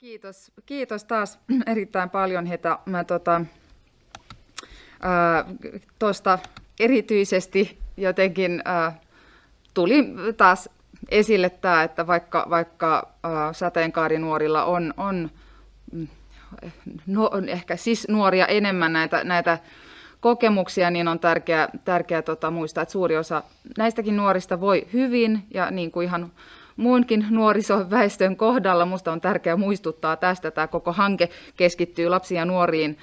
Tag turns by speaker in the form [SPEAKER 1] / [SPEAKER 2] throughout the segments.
[SPEAKER 1] Kiitos, kiitos taas erittäin paljon Heta. Mä tota, tuosta erityisesti jotenkin ää, tuli taas esille tämä, että vaikka, vaikka ää, sateenkaarinuorilla on, on, mm, no, ehkä siis nuoria enemmän näitä, näitä kokemuksia, niin on tärkeää, tärkeää tota, muistaa, että suuri osa näistäkin nuorista voi hyvin ja niin kuin ihan muunkin nuorisoväestön kohdalla. Minusta on tärkeää muistuttaa tästä. Tämä koko hanke keskittyy lapsiin ja nuoriin,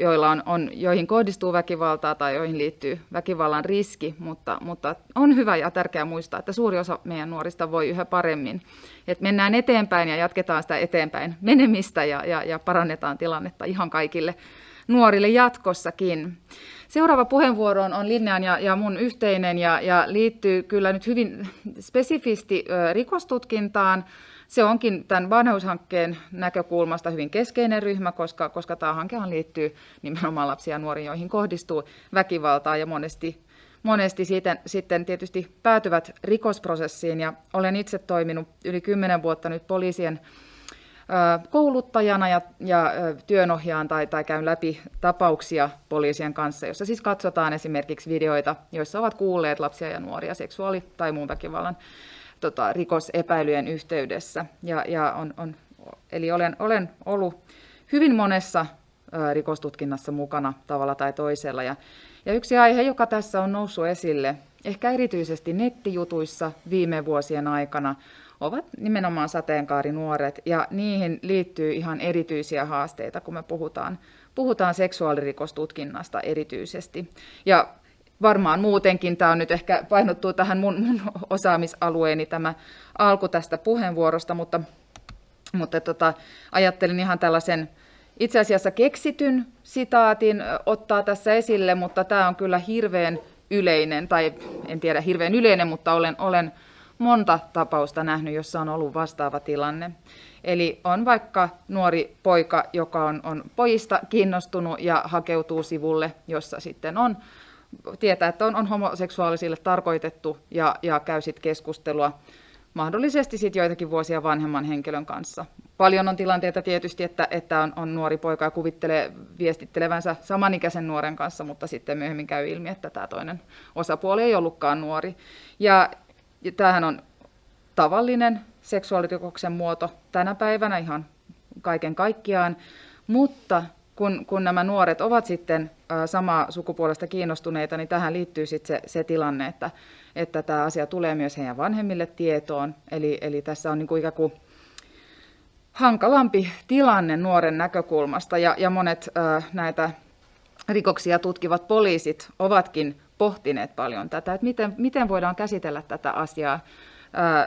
[SPEAKER 1] joilla on, on, joihin kohdistuu väkivaltaa tai joihin liittyy väkivallan riski, mutta, mutta on hyvä ja tärkeää muistaa, että suuri osa meidän nuorista voi yhä paremmin. Et mennään eteenpäin ja jatketaan sitä eteenpäin menemistä ja, ja, ja parannetaan tilannetta ihan kaikille nuorille jatkossakin. Seuraava puheenvuoro on Linnean ja, ja mun yhteinen ja, ja liittyy kyllä nyt hyvin spesifisti rikostutkintaan. Se onkin tämän vanheushankkeen näkökulmasta hyvin keskeinen ryhmä, koska, koska tämä hankehan liittyy nimenomaan lapsia ja nuoriin, joihin kohdistuu väkivaltaa ja monesti, monesti siitä, sitten tietysti päätyvät rikosprosessiin. Ja olen itse toiminut yli kymmenen vuotta nyt poliisien kouluttajana ja, ja työnohjaan tai, tai käyn läpi tapauksia poliisien kanssa, jossa siis katsotaan esimerkiksi videoita, joissa ovat kuulleet lapsia ja nuoria seksuaali- tai muun väkivallan tota, rikosepäilyjen yhteydessä. Ja, ja on, on, eli olen, olen ollut hyvin monessa rikostutkinnassa mukana tavalla tai toisella. Ja, ja yksi aihe, joka tässä on noussut esille, ehkä erityisesti nettijutuissa viime vuosien aikana, ovat nimenomaan sateenkaarinuoret ja niihin liittyy ihan erityisiä haasteita, kun me puhutaan, puhutaan seksuaalirikostutkinnasta erityisesti. Ja varmaan muutenkin, tämä on nyt ehkä painottuu tähän mun, mun osaamisalueeni tämä alku tästä puheenvuorosta, mutta, mutta tota, ajattelin ihan tällaisen itse asiassa keksityn sitaatin ottaa tässä esille, mutta tämä on kyllä hirveän yleinen, tai en tiedä hirveän yleinen, mutta olen, olen monta tapausta nähnyt, jossa on ollut vastaava tilanne. Eli on vaikka nuori poika, joka on, on pojista kiinnostunut ja hakeutuu sivulle, jossa sitten on, tietää, että on, on homoseksuaalisille tarkoitettu ja, ja käy sitten keskustelua mahdollisesti sitten joitakin vuosia vanhemman henkilön kanssa. Paljon on tilanteita tietysti, että, että on, on nuori poika ja kuvittelee viestittelevänsä samanikäisen nuoren kanssa, mutta sitten myöhemmin käy ilmi, että tämä toinen osapuoli ei ollutkaan nuori. Ja, ja tämähän on tavallinen seksuaalirikoksen muoto tänä päivänä ihan kaiken kaikkiaan, mutta kun, kun nämä nuoret ovat sitten samaa sukupuolesta kiinnostuneita, niin tähän liittyy sitten se, se tilanne, että, että tämä asia tulee myös heidän vanhemmille tietoon. Eli, eli tässä on niin kuin ikään kuin hankalampi tilanne nuoren näkökulmasta, ja, ja monet äh, näitä rikoksia tutkivat poliisit ovatkin pohtineet paljon tätä, että miten, miten voidaan käsitellä tätä asiaa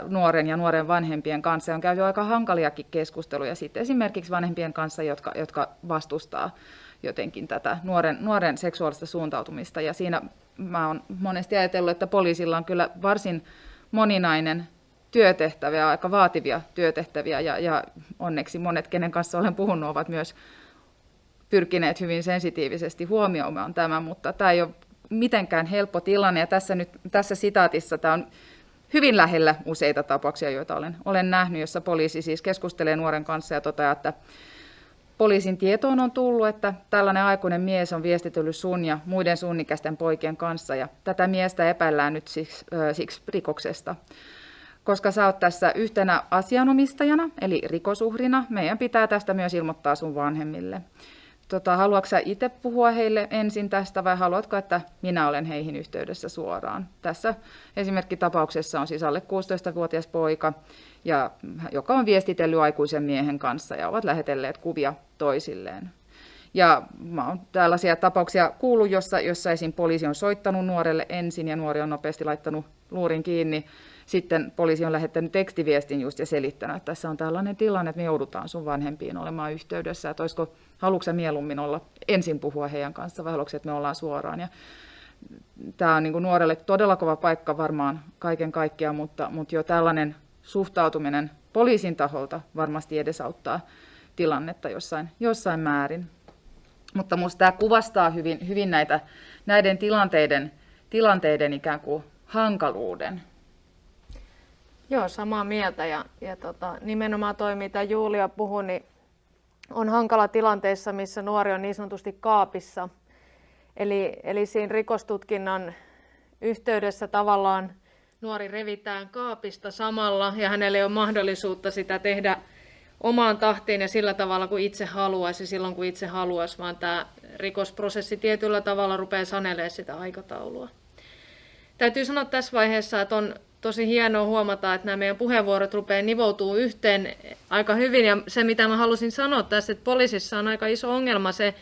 [SPEAKER 1] nuoren ja nuoren vanhempien kanssa. On käyty aika hankaliakin keskusteluja sitten esimerkiksi vanhempien kanssa, jotka, jotka vastustaa jotenkin tätä nuoren, nuoren seksuaalista suuntautumista. Ja siinä mä oon monesti ajatellut, että poliisilla on kyllä varsin moninainen työtehtäviä, aika vaativia työtehtäviä, ja, ja onneksi monet, kenen kanssa olen puhunut, ovat myös pyrkineet hyvin sensitiivisesti huomioimaan tämän, mutta tämä ei ole mitenkään helppo tilanne. Ja tässä, nyt, tässä sitaatissa tämä on hyvin lähellä useita tapauksia, joita olen, olen nähnyt, jossa poliisi siis keskustelee nuoren kanssa ja toteaa, että poliisin tietoon on tullut, että tällainen aikuinen mies on viestitellyt sun ja muiden sunnikäisten poikien kanssa ja tätä miestä epäillään nyt siksi, äh, siksi rikoksesta. Koska sä oot tässä yhtenä asianomistajana, eli rikosuhrina, meidän pitää tästä myös ilmoittaa sun vanhemmille. Tota, haluatko sä itse puhua heille ensin tästä vai haluatko, että minä olen heihin yhteydessä suoraan? Tässä esimerkkitapauksessa on siis alle 16-vuotias poika, ja, joka on viestitellyt aikuisen miehen kanssa ja ovat lähetelleet kuvia toisilleen. Ja mä oon tällaisia tapauksia kuullut, jossa, jossa esim. poliisi on soittanut nuorelle ensin ja nuori on nopeasti laittanut luurin kiinni. Sitten poliisi on lähettänyt tekstiviestin just ja selittänyt, että tässä on tällainen tilanne, että me joudutaan sun vanhempiin olemaan yhteydessä. Että olisiko haluatko mieluummin olla ensin puhua heidän kanssa vai haluatko, että me ollaan suoraan. Ja tämä on niin kuin nuorelle todella kova paikka varmaan kaiken kaikkiaan, mutta, mutta jo tällainen suhtautuminen poliisin taholta varmasti edesauttaa tilannetta jossain, jossain määrin. Mutta minusta tämä kuvastaa hyvin, hyvin näitä, näiden tilanteiden, tilanteiden ikään kuin hankaluuden.
[SPEAKER 2] Joo, samaa mieltä ja, ja tota, nimenomaan toi, mitä Julia puhui, niin on hankala tilanteissa, missä nuori on niin sanotusti kaapissa. Eli, eli siinä rikostutkinnan yhteydessä tavallaan nuori revitään kaapista samalla ja hänelle ei ole mahdollisuutta sitä tehdä omaan tahtiin ja sillä tavalla kuin itse haluaisi silloin kun itse haluaisi, vaan tämä rikosprosessi tietyllä tavalla rupeaa sanelemaan sitä aikataulua. Täytyy sanoa tässä vaiheessa, että on tosi hienoa huomata, että nämä meidän puheenvuorot rupeaa nivoutuu yhteen aika hyvin. Ja se, mitä mä halusin sanoa tässä, että poliisissa on aika iso ongelma se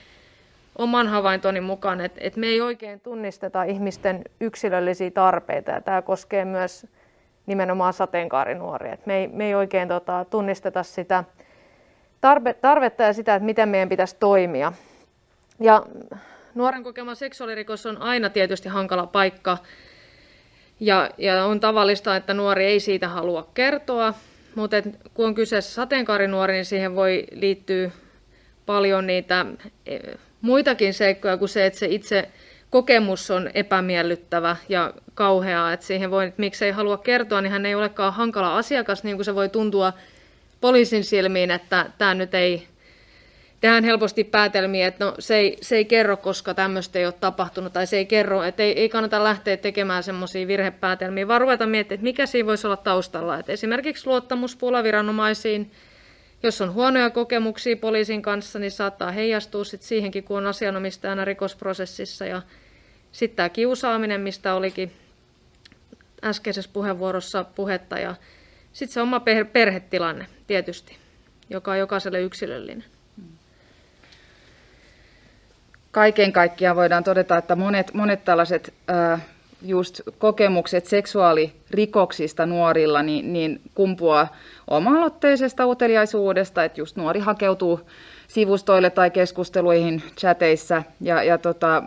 [SPEAKER 2] oman havaintoni mukaan, että, että me ei oikein tunnisteta ihmisten yksilöllisiä tarpeita. Ja tämä koskee myös nimenomaan sateenkaarinuoria. Että me, ei, me ei oikein tota, tunnisteta sitä tarve, tarvetta ja sitä, että miten meidän pitäisi toimia. Ja nuoren kokema seksuaalirikos on aina tietysti hankala paikka ja, ja on tavallista, että nuori ei siitä halua kertoa, mutta et, kun on kyseessä sateenkaarinuori, niin siihen voi liittyä paljon niitä e, muitakin seikkoja kuin se, että se itse kokemus on epämiellyttävä ja kauheaa, että siihen voi, että miksei halua kertoa, niin hän ei olekaan hankala asiakas, niin kuin se voi tuntua poliisin silmiin, että tämä nyt ei tehdään helposti päätelmiä, että no, se, ei, se ei kerro, koska tämmöistä ei ole tapahtunut, tai se ei kerro, että ei, ei kannata lähteä tekemään semmoisia virhepäätelmiä, vaan ruveta miettimään, että mikä siinä voisi olla taustalla. Että esimerkiksi luottamuspula viranomaisiin, jos on huonoja kokemuksia poliisin kanssa, niin saattaa heijastua sit siihenkin, kun on asianomistajana rikosprosessissa. Ja sitten tämä kiusaaminen, mistä olikin äskeisessä puheenvuorossa puhetta, ja sitten se oma perhetilanne tietysti, joka on jokaiselle yksilöllinen.
[SPEAKER 1] Kaiken kaikkiaan voidaan todeta, että monet, monet tällaiset äh, just kokemukset seksuaalirikoksista nuorilla niin, niin kumpuaa oma-aloitteisesta uteliaisuudesta, että just nuori hakeutuu sivustoille tai keskusteluihin chateissa ja, ja tota,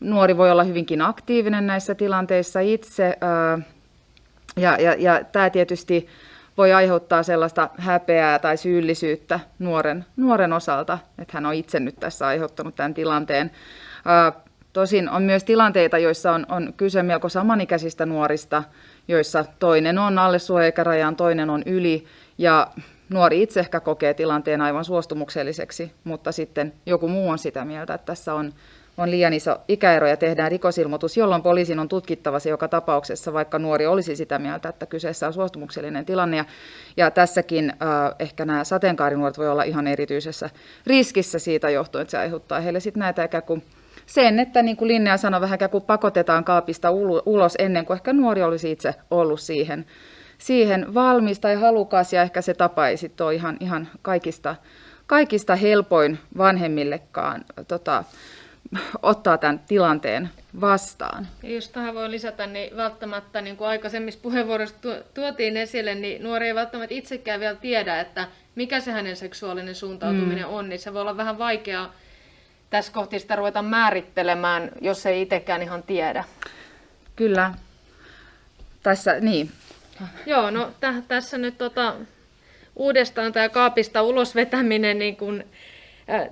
[SPEAKER 1] nuori voi olla hyvinkin aktiivinen näissä tilanteissa itse ja, ja, ja tämä tietysti voi aiheuttaa sellaista häpeää tai syyllisyyttä nuoren, nuoren osalta, että hän on itse nyt tässä aiheuttanut tämän tilanteen. Tosin on myös tilanteita, joissa on, on kyse melko samanikäisistä nuorista, joissa toinen on alle suojaikärajaan, toinen on yli, ja nuori itse ehkä kokee tilanteen aivan suostumukselliseksi, mutta sitten joku muu on sitä mieltä, että tässä on on liian iso ikäero ja tehdään rikosilmoitus, jolloin poliisin on tutkittava se joka tapauksessa, vaikka nuori olisi sitä mieltä, että kyseessä on suostumuksellinen tilanne. Ja, ja tässäkin äh, ehkä nämä sateenkaarinuoret voi olla ihan erityisessä riskissä siitä johtuen, että se aiheuttaa heille sitten näitä ikään kuin sen, että niin kuin Linnea sanoi, vähän kuin pakotetaan kaapista ulos ennen kuin ehkä nuori olisi itse ollut siihen, siihen valmis tai halukas, ja ehkä se tapa ei sitten ole ihan, ihan kaikista, kaikista helpoin vanhemmillekaan tota, ottaa tämän tilanteen vastaan.
[SPEAKER 2] Ja jos tähän voi lisätä, niin välttämättä niin kuin aikaisemmissa puheenvuoroissa tuotiin esille, niin nuori ei välttämättä itsekään vielä tiedä, että mikä se hänen seksuaalinen suuntautuminen mm. on, niin se voi olla vähän vaikeaa tässä kohti sitä ruveta määrittelemään, jos ei itsekään ihan tiedä.
[SPEAKER 1] Kyllä. Tässä, niin.
[SPEAKER 2] Joo, no t- tässä nyt tota, uudestaan tämä kaapista ulos vetäminen, niin kun, äh,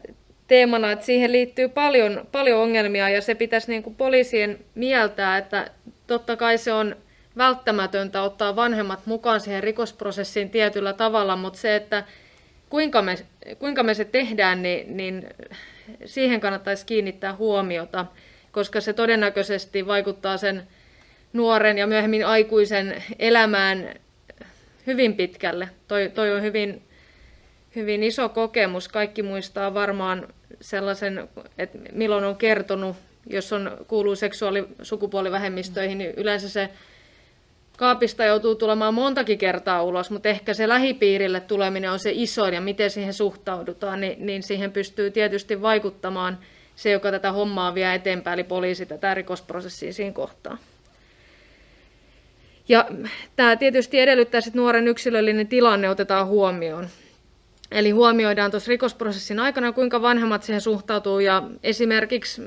[SPEAKER 2] teemana, että siihen liittyy paljon, paljon ongelmia ja se pitäisi niin kuin poliisien mieltää, että totta kai se on välttämätöntä ottaa vanhemmat mukaan siihen rikosprosessiin tietyllä tavalla, mutta se, että kuinka me, kuinka me se tehdään, niin, niin siihen kannattaisi kiinnittää huomiota, koska se todennäköisesti vaikuttaa sen nuoren ja myöhemmin aikuisen elämään hyvin pitkälle. Toi, toi on hyvin hyvin iso kokemus. Kaikki muistaa varmaan sellaisen, että milloin on kertonut, jos on, kuuluu seksuaali- sukupuolivähemmistöihin, niin yleensä se kaapista joutuu tulemaan montakin kertaa ulos, mutta ehkä se lähipiirille tuleminen on se isoin ja miten siihen suhtaudutaan, niin, niin siihen pystyy tietysti vaikuttamaan se, joka tätä hommaa vie eteenpäin, eli poliisi tätä rikosprosessia siinä kohtaa. Ja tämä tietysti edellyttää, että nuoren yksilöllinen tilanne otetaan huomioon. Eli huomioidaan tuossa rikosprosessin aikana, kuinka vanhemmat siihen suhtautuu ja esimerkiksi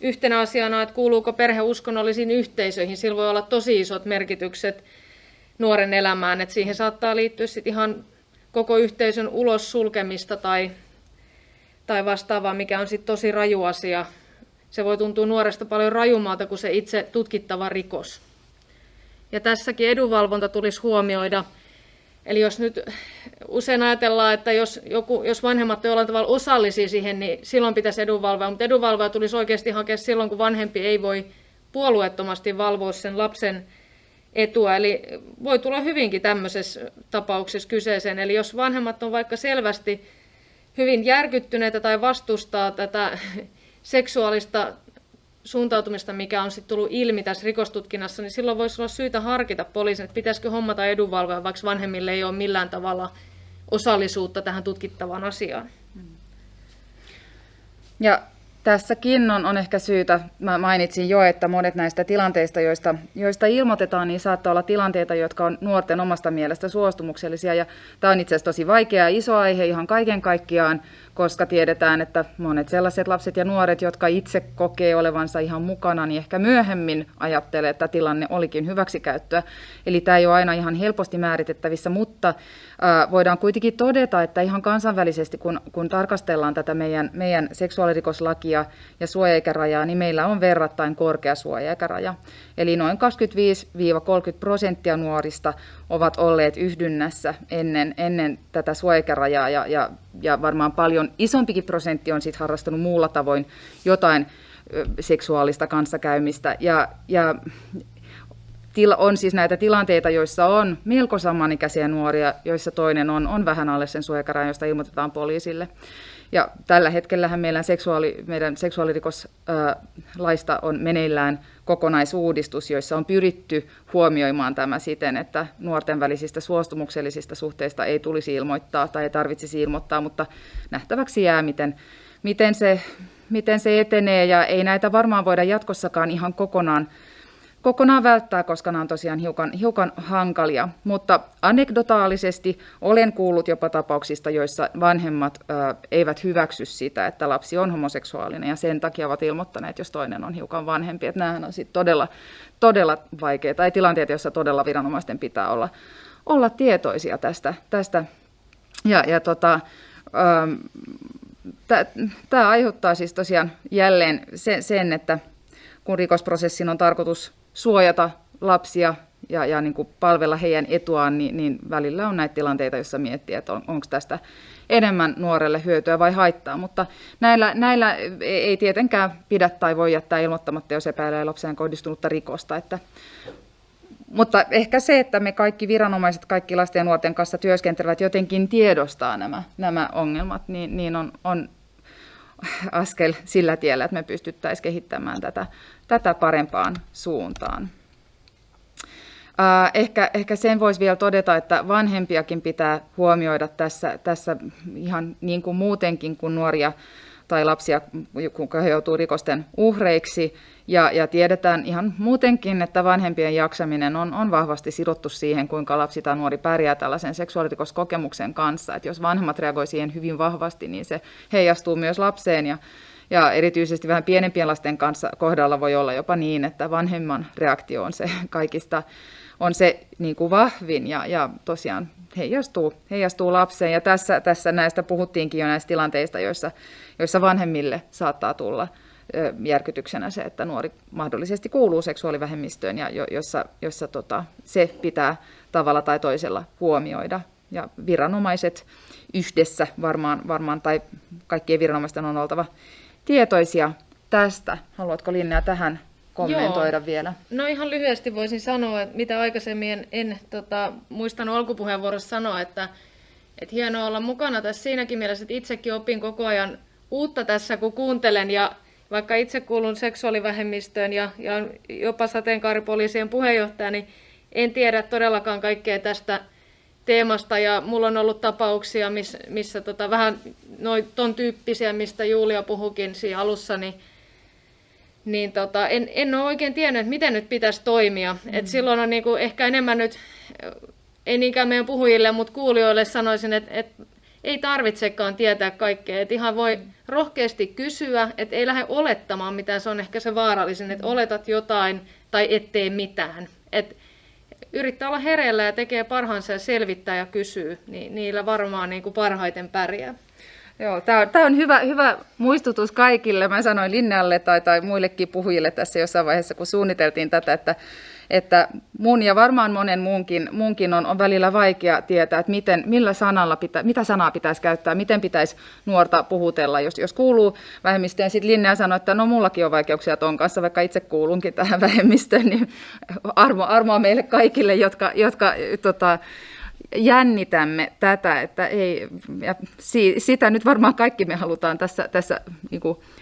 [SPEAKER 2] yhtenä asiana, että kuuluuko perhe uskonnollisiin yhteisöihin, sillä voi olla tosi isot merkitykset nuoren elämään, että siihen saattaa liittyä sit ihan koko yhteisön ulos sulkemista tai, tai vastaavaa, mikä on sitten tosi raju asia. Se voi tuntua nuoresta paljon rajumalta kuin se itse tutkittava rikos. Ja tässäkin edunvalvonta tulisi huomioida. Eli jos nyt usein ajatellaan, että jos, joku, jos vanhemmat jollain tavalla osallisia siihen, niin silloin pitäisi edunvalvoa, mutta edunvalvoja tulisi oikeasti hakea silloin, kun vanhempi ei voi puolueettomasti valvoa sen lapsen etua. Eli voi tulla hyvinkin tämmöisessä tapauksessa kyseeseen. Eli jos vanhemmat on vaikka selvästi hyvin järkyttyneitä tai vastustaa tätä seksuaalista suuntautumista, mikä on sitten tullut ilmi tässä rikostutkinnassa, niin silloin voisi olla syytä harkita poliisin, että pitäisikö hommata edunvalvoja, vaikka vanhemmille ei ole millään tavalla osallisuutta tähän tutkittavaan asiaan.
[SPEAKER 1] Ja Tässäkin on, on ehkä syytä, mä mainitsin jo, että monet näistä tilanteista, joista, joista ilmoitetaan, niin saattaa olla tilanteita, jotka on nuorten omasta mielestä suostumuksellisia. Ja tämä on itse asiassa tosi vaikea ja iso aihe ihan kaiken kaikkiaan, koska tiedetään, että monet sellaiset lapset ja nuoret, jotka itse kokee olevansa ihan mukana, niin ehkä myöhemmin ajattelee, että tilanne olikin hyväksikäyttöä. Eli tämä ei ole aina ihan helposti määritettävissä, mutta voidaan kuitenkin todeta, että ihan kansainvälisesti, kun, kun tarkastellaan tätä meidän, meidän seksuaalirikoslakia ja suojaikärajaa, niin meillä on verrattain korkea suojaikaraja. Eli noin 25-30 prosenttia nuorista ovat olleet yhdynnässä ennen, ennen tätä suojaikärajaa ja, ja, ja varmaan paljon isompikin prosentti on sitten harrastanut muulla tavoin jotain seksuaalista kanssakäymistä. Ja, ja on siis näitä tilanteita, joissa on melko samanikäisiä nuoria, joissa toinen on, on vähän alle sen suojakarajan, josta ilmoitetaan poliisille. Ja tällä hetkellä meillä seksuaali, meidän seksuaalirikoslaista on meneillään kokonaisuudistus, joissa on pyritty huomioimaan tämä siten, että nuorten välisistä suostumuksellisista suhteista ei tulisi ilmoittaa tai ei tarvitsisi ilmoittaa, mutta nähtäväksi jää, miten, miten, se, miten se etenee. Ja ei näitä varmaan voida jatkossakaan ihan kokonaan kokonaan välttää, koska nämä on tosiaan hiukan, hiukan hankalia. Mutta anekdotaalisesti olen kuullut jopa tapauksista, joissa vanhemmat ää, eivät hyväksy sitä, että lapsi on homoseksuaalinen ja sen takia ovat ilmoittaneet, jos toinen on hiukan vanhempi. Että nämähän on sitten todella, todella vaikeita tai tilanteita, joissa todella viranomaisten pitää olla, olla tietoisia tästä. tästä. Ja, ja tota, Tämä aiheuttaa siis tosiaan jälleen sen, että kun rikosprosessin on tarkoitus suojata lapsia ja, ja niin kuin palvella heidän etuaan, niin, niin välillä on näitä tilanteita, joissa miettii, että on, onko tästä enemmän nuorelle hyötyä vai haittaa. Mutta näillä, näillä ei tietenkään pidä tai voi jättää ilmoittamatta, jos epäilee lapseen kohdistunutta rikosta. Että, mutta ehkä se, että me kaikki viranomaiset, kaikki lasten ja nuorten kanssa työskentelevät jotenkin tiedostaa nämä, nämä ongelmat, niin, niin on, on askel sillä tiellä, että me pystyttäisiin kehittämään tätä, tätä parempaan suuntaan. Ehkä, ehkä sen voisi vielä todeta, että vanhempiakin pitää huomioida tässä, tässä ihan niin kuin muutenkin kuin nuoria tai lapsia, kun he rikosten uhreiksi. Ja, ja tiedetään ihan muutenkin, että vanhempien jaksaminen on, on vahvasti sidottu siihen, kuinka lapsi tai nuori pärjää tällaisen seksuaalirikoskokemuksen kanssa. Et jos vanhemmat reagoivat siihen hyvin vahvasti, niin se heijastuu myös lapseen. Ja, ja erityisesti vähän pienempien lasten kanssa kohdalla voi olla jopa niin, että vanhemman reaktio on se kaikista on se niin kuin vahvin ja, ja tosiaan heijastuu, heijastuu lapseen. Ja tässä, tässä näistä puhuttiinkin jo näistä tilanteista, joissa, joissa vanhemmille saattaa tulla järkytyksenä se, että nuori mahdollisesti kuuluu seksuaalivähemmistöön ja jo, jossa, jossa tota, se pitää tavalla tai toisella huomioida. Ja viranomaiset yhdessä varmaan, varmaan tai kaikkien viranomaisten on oltava tietoisia tästä. Haluatko Linnea tähän kommentoida Joo. vielä?
[SPEAKER 2] No ihan lyhyesti voisin sanoa, että mitä aikaisemmin en, en tota, muistanut alkupuheenvuorossa sanoa, että, että hienoa olla mukana tässä siinäkin mielessä, että itsekin opin koko ajan uutta tässä, kun kuuntelen ja vaikka itse kuulun seksuaalivähemmistöön ja, ja jopa sateenkaaripoliisien puheenjohtaja, niin en tiedä todellakaan kaikkea tästä teemasta ja mulla on ollut tapauksia, miss, missä tota, vähän noin ton tyyppisiä, mistä Julia puhukin siinä alussa, niin niin tota, en, en ole oikein tiennyt, että miten nyt pitäisi toimia. Mm. Et silloin on niinku ehkä enemmän nyt, ei niinkään meidän puhujille, mutta kuulijoille sanoisin, että et ei tarvitsekaan tietää kaikkea. Et ihan voi mm. rohkeasti kysyä, että ei lähde olettamaan mitään, se on ehkä se vaarallisin, että mm. oletat jotain tai ettei mitään. Et yrittää olla hereillä ja tekee parhaansa ja selvittää ja kysyy, niin niillä varmaan niin kuin parhaiten pärjää.
[SPEAKER 1] Joo, tämä on, tämä on hyvä, hyvä muistutus kaikille. Mä sanoin Linnalle tai, tai muillekin puhujille tässä jossain vaiheessa, kun suunniteltiin tätä, että, että mun ja varmaan monen muunkin, muunkin on, on välillä vaikea tietää, että miten, millä sanalla pitä, mitä sanaa pitäisi käyttää, miten pitäisi nuorta puhutella. Jos, jos kuuluu vähemmistöön, sitten Linnea sanoi, että no mullakin on vaikeuksia ton kanssa, vaikka itse kuulunkin tähän vähemmistöön, niin armo, armoa meille kaikille, jotka, jotka tota, jännitämme tätä, että ei, ja sitä nyt varmaan kaikki me halutaan tässä, tässä niin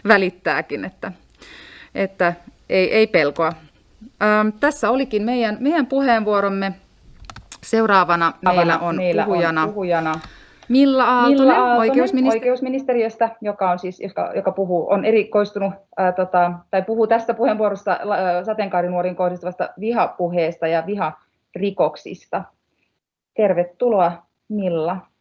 [SPEAKER 1] välittääkin, että, että ei, ei pelkoa. Ähm, tässä olikin meidän, meidän puheenvuoromme. Seuraavana meillä on, meillä puhujana, on puhujana Milla Aaltonen, Milla Aaltonen oikeusministeri-
[SPEAKER 3] oikeusministeriöstä, joka, on siis, joka, joka puhuu, on erikoistunut ää, tota, tai puhuu tässä puheenvuorossa sateenkaarinuoriin kohdistuvasta vihapuheesta ja viharikoksista. Tervetuloa Milla.